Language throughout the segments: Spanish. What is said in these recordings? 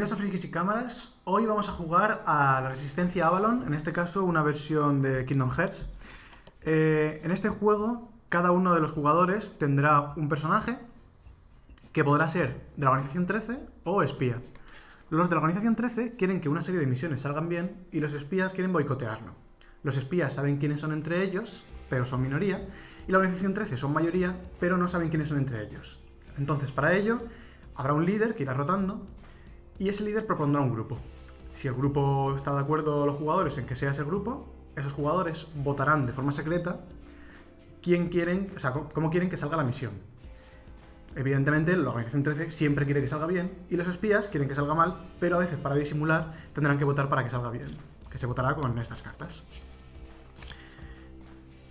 Bienvenidos a Frikis y Cámaras. Hoy vamos a jugar a la Resistencia Avalon, en este caso una versión de Kingdom Hearts. Eh, en este juego, cada uno de los jugadores tendrá un personaje que podrá ser de la Organización 13 o espía. Los de la Organización 13 quieren que una serie de misiones salgan bien y los espías quieren boicotearlo. Los espías saben quiénes son entre ellos, pero son minoría, y la Organización 13 son mayoría, pero no saben quiénes son entre ellos. Entonces, para ello, habrá un líder que irá rotando y ese líder propondrá un grupo. Si el grupo está de acuerdo los jugadores en que sea ese grupo, esos jugadores votarán de forma secreta quién quieren, o sea, cómo quieren que salga la misión. Evidentemente, la organización 13 siempre quiere que salga bien y los espías quieren que salga mal, pero a veces para disimular tendrán que votar para que salga bien, que se votará con estas cartas.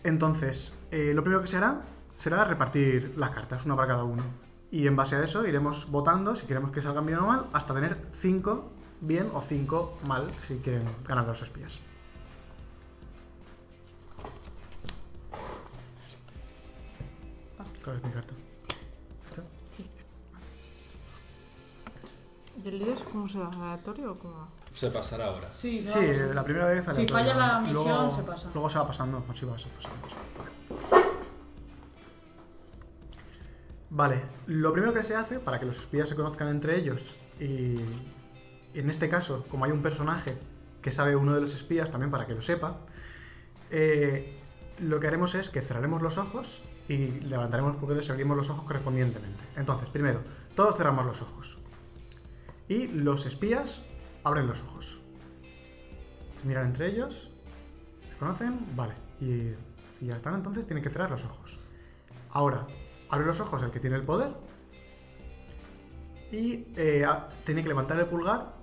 Entonces, eh, lo primero que se hará será repartir las cartas, una para cada uno. Y en base a eso iremos votando si queremos que salgan bien o mal, hasta tener 5 bien o 5 mal si quieren ganar los espías. ¿Cuál es mi carta? ¿Esta? ¿Y el líder cómo se da? ¿Aleatorio o cómo? Se pasará ahora. Sí, Sí, la primera vez Si falla la misión, luego, se pasa. Luego se va pasando, así va, se pasa. Vale, lo primero que se hace para que los espías se conozcan entre ellos y, en este caso, como hay un personaje que sabe uno de los espías también para que lo sepa, eh, lo que haremos es que cerraremos los ojos y levantaremos poderes y abriremos los ojos correspondientemente. Entonces, primero, todos cerramos los ojos. Y los espías abren los ojos. Se miran entre ellos. ¿Se conocen? Vale. Y si ya están, entonces tienen que cerrar los ojos. Ahora, abre los ojos el que tiene el poder. Y eh, tiene que levantar el pulgar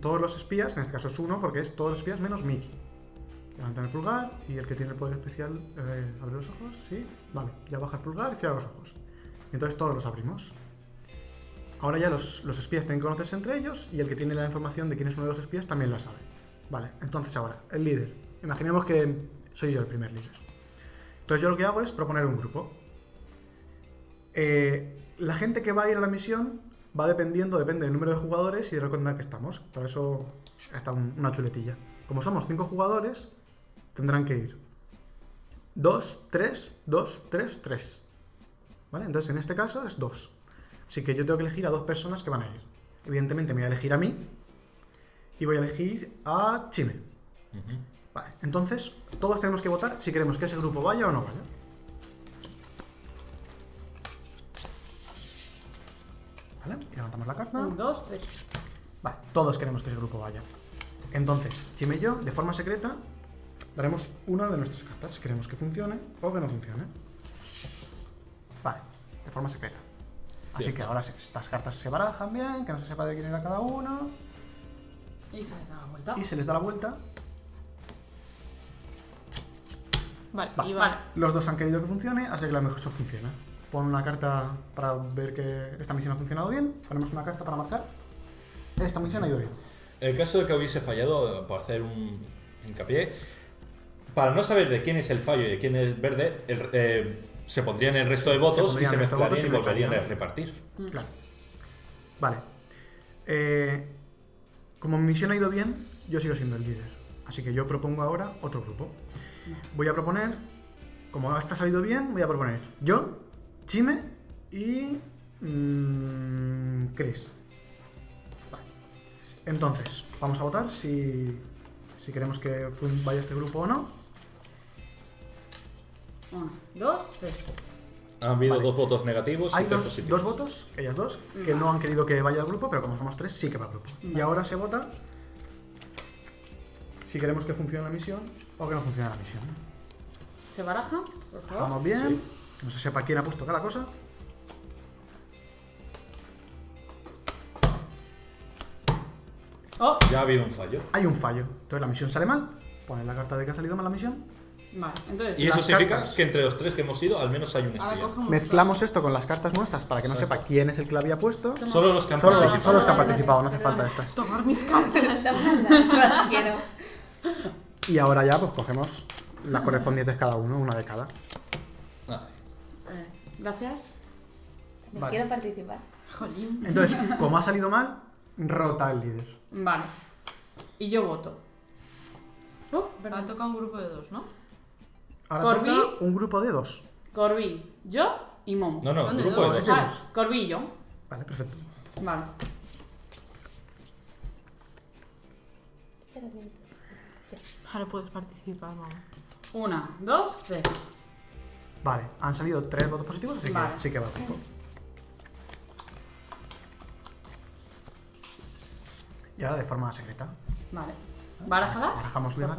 todos los espías, en este caso es uno, porque es todos los espías menos Mickey. Levantan el pulgar y el que tiene el poder especial eh, abre los ojos, ¿sí? Vale, ya baja el pulgar y cierra los ojos. Entonces todos los abrimos. Ahora ya los, los espías tienen que conocerse entre ellos y el que tiene la información de quién es uno de los espías también la sabe. Vale, entonces ahora, el líder. Imaginemos que soy yo el primer líder. Entonces yo lo que hago es proponer un grupo. Eh, la gente que va a ir a la misión va dependiendo, depende del número de jugadores y de la cuenta en que estamos. Por eso está un- una chuletilla. Como somos cinco jugadores, tendrán que ir 2, 3, 2, 3, 3. ¿Vale? Entonces en este caso es 2. Así que yo tengo que elegir a dos personas que van a ir. Evidentemente me voy a elegir a mí y voy a elegir a Chime. Vale, entonces todos tenemos que votar si queremos que ese grupo vaya o no vaya. Y levantamos la carta. Un, dos, tres. Vale, todos queremos que ese grupo vaya. Entonces, Chime y yo, de forma secreta, daremos una de nuestras cartas queremos que funcione o que no funcione. Vale, de forma secreta. Así Bien. que ahora estas cartas se barajan bien, que no se sepa de quién era cada uno, Y se les da la vuelta. y se les da la vuelta. Vale, Vale. y vale. Los dos han querido que funcione, así que la mejor funciona. Pon una carta para ver que esta misión ha funcionado bien. Ponemos una carta para marcar. Esta misión ha ido bien. En el caso de que hubiese fallado, por hacer un hincapié, para no saber de quién es el fallo y de quién es verde, el- eh, se pondrían el resto de votos y se mezclarían y y volverían a repartir. Mm. Claro. Vale. Eh, como mi misión ha ido bien, yo sigo siendo el líder. Así que yo propongo ahora otro grupo. Voy a proponer, como esta ha salido bien, voy a proponer yo, Chime y mm, Chris. Vale. Entonces, vamos a votar si, si queremos que fun- vaya este grupo o no. Uno, dos, tres. Han habido Vale. dos votos negativos y Hay tres dos, positivos. dos votos, ellas dos, que no han querido que vaya al grupo, pero como somos tres, sí que va al grupo. Y ahora se vota si queremos que funcione la misión o que no funcione la misión. ¿Se baraja? Por favor. Vamos bien, no se sepa quién ha puesto cada cosa. Oh, Ya ha habido un fallo. Hay un fallo, entonces la misión sale mal. Pones la carta de que ha salido mal la misión. vale. Entonces, Y eso Las significa cartas. que entre los tres que hemos ido, al menos hay un espía. Mezclamos esto con las cartas nuestras para que no Exacto. sepa quién es el que la había puesto. Solo los que han Solo, participado. solo los que han participado, no hace falta estas. Tomar mis cartas. No las quiero. Y ahora ya pues cogemos las correspondientes cada uno, una de cada. Gracias. No Vale. quiero participar. Jolín. Entonces, como ha salido mal, rota el líder. Vale. Y yo voto. Uh, Ha perdón. tocado un grupo de dos, ¿no? Ahora Corby. toca un grupo de dos. Corby, yo y Momo. No, no, ¿Dónde grupo de dos? dos. Ah, Corby y yo. Vale, perfecto. Vale. Ahora puedes participar, vamos. Una, dos, tres. Vale, han salido tres votos positivos, así Vale. que sí que va. tiempo. Y ahora de forma secreta. Vale. Barajalas. Barajamos bien.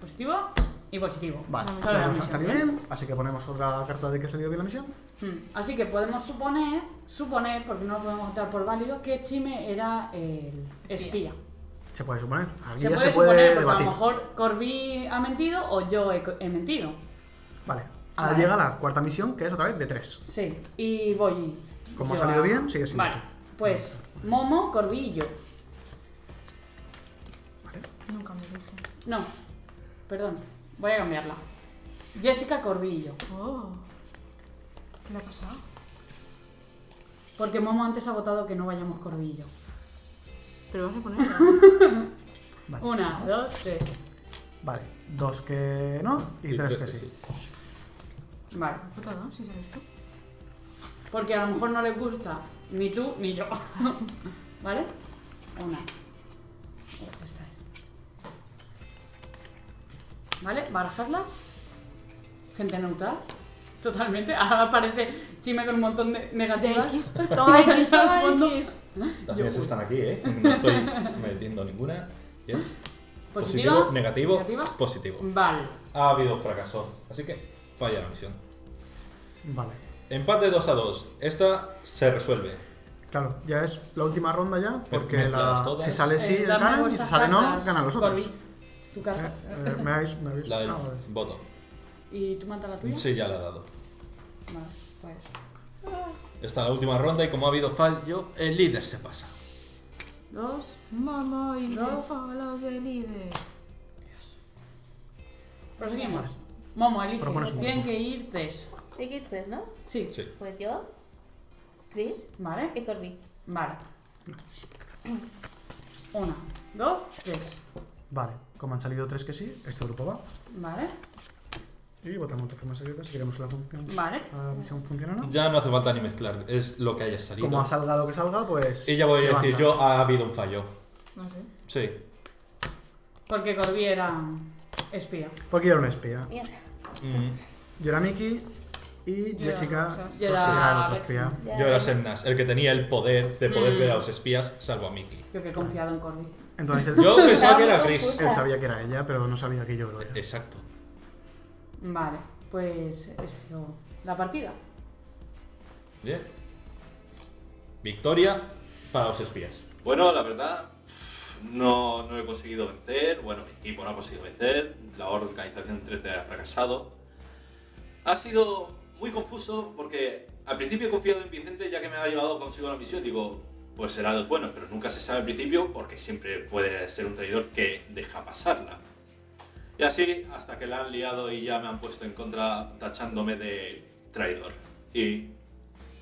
Positivo y positivo. Vale, misión, salido ¿bien? así que ponemos otra carta de que ha salido bien la misión. Hmm. Así que podemos suponer, suponer, porque no lo podemos dar por válido, que Chime era el espía. Se puede suponer. Aquí Se ya puede se puede suponer, porque debatir. a lo mejor Corby ha mentido o yo he, he mentido. Vale, ahora Vale. llega la cuarta misión, que es otra vez de tres. Sí, y voy. Como ha salido a- bien, sigue siendo Vale, pues Momo, Corby y yo. Nunca me dije. No, perdón, voy a cambiarla. Jessica, Corby y yo. Oh. ¿Qué le ha pasado? Porque Momo antes ha votado que no vayamos Corby y yo. Pero vas a. Vale. Una, dos, tres. Vale, dos que no y, tres, que sí. Vale, Puta, ¿no? Si sabes tú. porque a lo mejor no les gusta ni tú ni yo. ¿Vale? Una. Esta es. ¿Vale? Barajadla. Gente neutral. Totalmente. Ahora aparece Chime con un montón de negativas. X. Toma X, toma. X. Las mías están aquí, ¿eh? No estoy metiendo ninguna. Bien. Positiva. Positivo, negativo, Negativa. positivo. Vale. Ha habido fracaso, así que falla la misión. Vale. Empate 2 a 2. Esta se resuelve. Claro, ya es la última ronda ya, porque mezcladas la- todas. si sale sí, Eh, ganan, y si sale no, ganan los otros. Corby. Tu carta. Eh, eh, me habéis, me habéis- La del ah, vale. voto. ¿Y tú mata la tuya? Sí, ya la he dado. Vale, pues. Esta es la última ronda y como ha habido fallo, el líder se pasa. Dos. Mamá y No. the follow the leader. Proseguimos. Momo, elige. Propones un Tienen grupo. que ir tres. Hay que ir tres, ¿no? Sí. Sí. Pues yo, Chris Vale. y Corby. Vale. Una, dos, tres. Vale, como han salido tres que sí, este grupo va. Vale. Y votamos de forma secreta si queremos que la, función, Vale. la misión o no. Ya no hace falta ni mezclar, es lo que haya salido. Como ha salga lo que salga, pues. Y ya voy a decir yo, ha habido un fallo. No sé. Sí. Porque Corby era espía. Porque yo era un espía. Mierda. Mm, Yo era Mickey y Yo era Jessica pues, Yo era era el espía. Yo era. Semnas, el que tenía el poder de poder Mm. ver a los espías, salvo a Mickey. Yo que he confiado en Corby. Entonces Yo pensaba que era Chris. él sabía que era ella, pero no sabía que yo lo era. Exacto. Vale. Pues sido la partida. Bien. Victoria para los espías. Bueno, la verdad, no, no he conseguido vencer. Bueno, mi equipo no ha conseguido vencer. La organización 3D ha fracasado. Ha sido muy confuso porque al principio he confiado en Vicente ya que me ha llevado consigo la misión. Digo, pues será los buenos, pero nunca se sabe al principio porque siempre puede ser un traidor que deja pasarla. Y así hasta que la han liado y ya me han puesto en contra tachándome de traidor. Y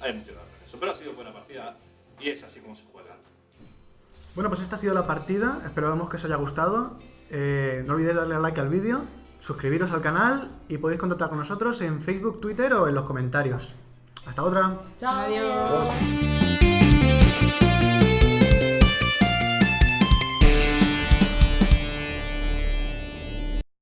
hemos llegado a eso. Pero ha sido buena partida y es así como se juega. Bueno, pues esta ha sido la partida. Esperamos que os haya gustado. Eh, no olvidéis darle like al vídeo, suscribiros al canal y podéis contactar con nosotros en Facebook, Twitter o en los comentarios. Hasta otra. Chao. Adiós. Adiós.